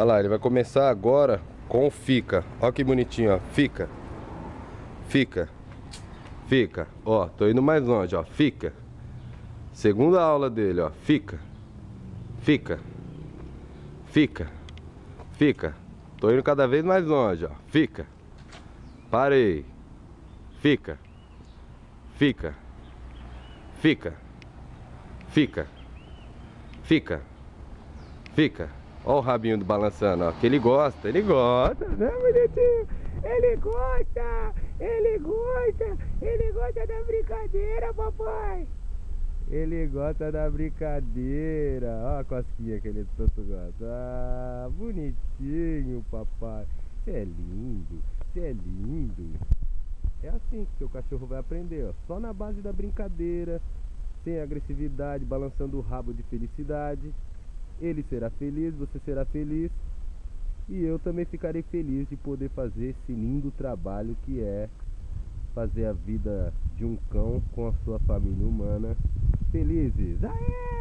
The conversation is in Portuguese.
Olha lá, ele vai começar agora com fica. Olha que bonitinho, ó. Fica. Fica. Fica. Ó, tô indo mais longe, ó. Fica. Segunda aula dele, ó. Fica. Fica. Fica. Fica. Tô indo cada vez mais longe, ó. Fica. Parei. Fica. Fica. Fica. Fica. Fica. Fica. Ó o rabinho do balançando, ó. Que ele gosta, ele gosta, né, bonitinho? Ele gosta, ele gosta, ele gosta da brincadeira, papai. Ele gosta da brincadeira. Ó a cosquinha que ele tanto gosta. Ah, bonitinho, papai. Você é lindo, você é lindo. É assim que seu cachorro vai aprender, ó. Só na base da brincadeira, sem agressividade, balançando o rabo de felicidade. Ele será feliz, você será feliz. E eu também ficarei feliz de poder fazer esse lindo trabalho que é fazer a vida de um cão com a sua família humana felizes. Aê!